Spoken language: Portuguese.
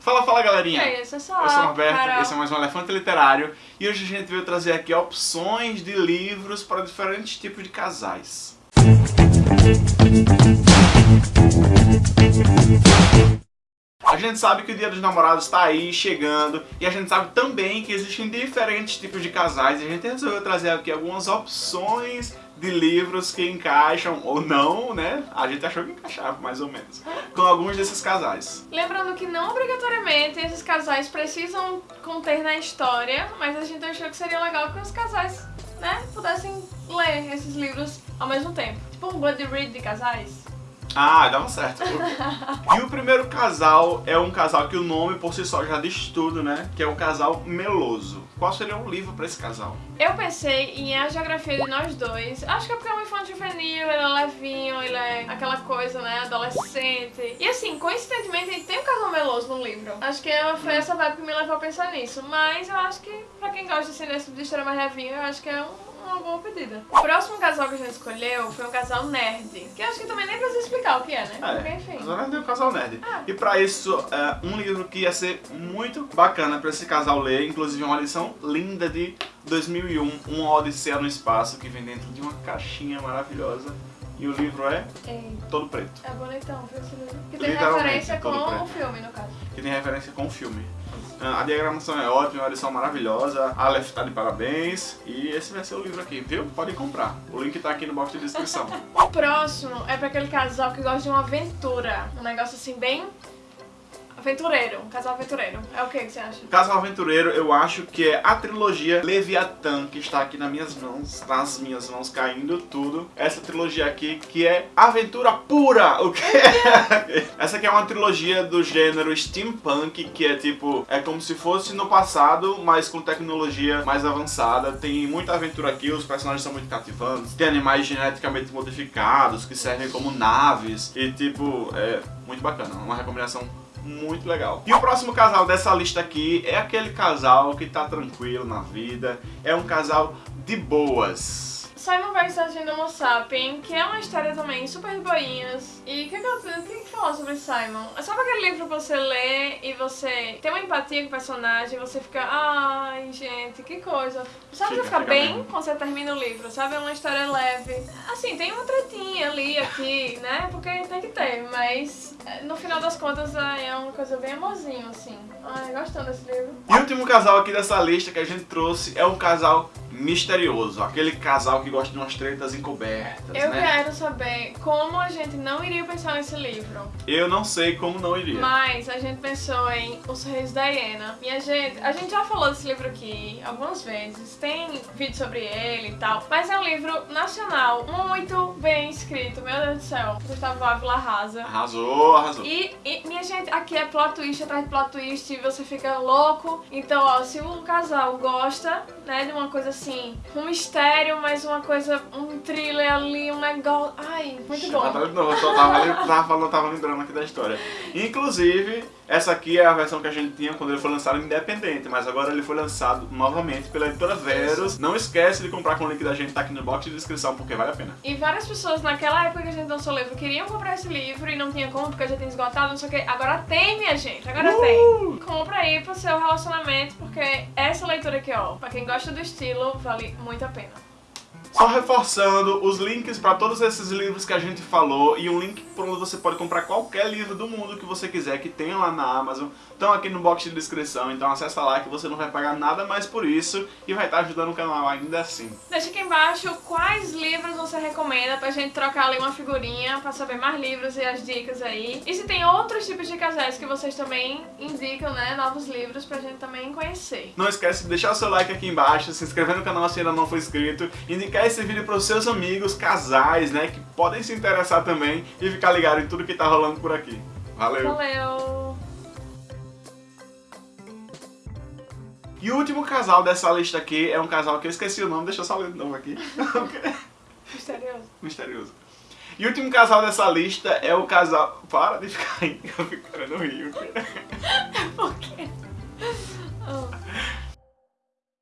Fala, fala galerinha! Aí, eu sou Eu sou o Roberto, Carol. esse é mais um Elefante Literário e hoje a gente veio trazer aqui opções de livros para diferentes tipos de casais. A gente sabe que o Dia dos Namorados está aí, chegando, e a gente sabe também que existem diferentes tipos de casais, e a gente resolveu trazer aqui algumas opções de livros que encaixam, ou não, né? A gente achou que encaixava, mais ou menos, com alguns desses casais. Lembrando que não obrigatoriamente esses casais precisam conter na história, mas a gente achou que seria legal que os casais, né, pudessem ler esses livros ao mesmo tempo. Tipo um buddy read de casais. Ah, dava certo. e o primeiro casal é um casal que o nome por si só já diz tudo, né? Que é o casal meloso. Qual seria um livro pra esse casal? Eu pensei em A Geografia de Nós Dois. Acho que é porque é um infante juvenil, ele é levinho, é aquela coisa, né, adolescente. E assim, coincidentemente, ele tem um casal meloso no livro. Acho que foi essa vibe que me levou a pensar nisso. Mas eu acho que, pra quem gosta assim, desse tipo de história mais levinho, eu acho que é um uma boa pedida. O próximo casal que a gente escolheu foi um casal nerd. Que eu acho que também nem precisa explicar o que é, né? Porque, enfim. Mas nós é um casal nerd. Ah. E pra isso, é, um livro que ia ser muito bacana pra esse casal ler, inclusive uma lição linda de 2001, Uma Odisseia no Espaço, que vem dentro de uma caixinha maravilhosa. E o livro é Ei, todo preto, é bonitão, viu esse livro? Que tem referência com preto. o filme, no caso. que tem referência com o filme. Ah, A diagramação é ótima, uma lição maravilhosa, a Aleph tá de parabéns e esse vai ser o livro aqui, viu? Podem comprar. O link tá aqui no box de descrição. O próximo é pra aquele casal que gosta de uma aventura. Um negócio assim, bem aventureiro. Um casal aventureiro. É o que que você acha? Casal Aventureiro, eu acho que é a trilogia Leviatã, que está aqui nas minhas mãos, nas minhas mãos caindo tudo. Essa trilogia aqui, que é aventura pura! O que é? Essa aqui é uma trilogia do gênero steampunk, que é tipo, é como se fosse no passado, mas com tecnologia mais avançada. Tem muita aventura aqui, os personagens são muito cativantes. Tem animais geneticamente modificados, que servem como naves. E tipo, é muito bacana, uma recomendação muito legal. E o próximo casal dessa lista aqui é aquele casal que tá tranquilo na vida, é um casal de boas. Simon vs. Homo Sapien, que é uma história também super boinhas. E o que, que, eu- o que, que falar sobre Simon? É só aquele livro que você lê e você tem uma empatia com o personagem, você fica, ai gente, que coisa. Sabe, Fica, você fica bem quando você termina o livro, sabe? É uma história leve. Assim, tem uma tretinha ali, aqui, né? Porque tem que ter, mas é, no final das contas ai, é uma coisa bem amorzinho, assim. Ai, gostando desse livro. E o último casal aqui dessa lista que a gente trouxe é um casal misterioso, aquele casal que gosta de umas tretas encobertas, Eu né? quero saber como a gente não iria pensar nesse livro. Eu não sei como não iria. Mas a gente pensou em Os Reis da Hiena. Minha gente, a gente já falou desse livro aqui algumas vezes, tem vídeo sobre ele e tal, mas é um livro nacional, muito bem escrito, meu Deus do céu. Gustavo Ávila arrasa. Arrasou, arrasou. E, e, minha gente, aqui é plot twist atrás de plot twist e você fica louco. Então, ó, se o casal gosta, né, de uma coisa assim, um mistério, mas uma coisa, um thriller ali, um negócio. Ai, muito bom. Novo, eu só tava, tava tava lembrando aqui da história. Inclusive, essa aqui é a versão que a gente tinha quando ele foi lançado independente, mas agora ele foi lançado novamente pela editora Verus. Não esquece de comprar com o link da gente, tá aqui no box de descrição, porque vale a pena. E várias pessoas naquela época que a gente lançou o livro queriam comprar esse livro e não tinha como porque já tinha esgotado, não sei o que. Agora tem, minha gente, agora Uh! tem. Compra aí pro seu relacionamento, porque essa leitura aqui, ó, pra quem gosta do estilo, vale muito a pena. Só reforçando os links para todos esses livros que a gente falou e um link por onde você pode comprar qualquer livro do mundo que você quiser, que tem lá na Amazon, estão aqui no box de descrição, então acessa lá que você não vai pagar nada mais por isso e vai estar ajudando o canal ainda assim. Deixa aqui embaixo quais livros você recomenda pra gente trocar ali uma figurinha pra saber mais livros e as dicas aí. E se tem outros tipos de casais que vocês também indicam, né, novos livros pra gente também conhecer. Não esquece de deixar o seu like aqui embaixo, se inscrever no canal se ainda não for inscrito, indicar esse vídeo para os seus amigos, casais, né, que podem se interessar também e ficar ligado em tudo que tá rolando por aqui. Valeu! Valeu! E o último casal dessa lista aqui é um casal que eu esqueci o nome, deixa eu só ler de novo aqui. Misterioso. Misterioso. E o último casal dessa lista é o casal... Para de ficar aí, eu fico querendo rir.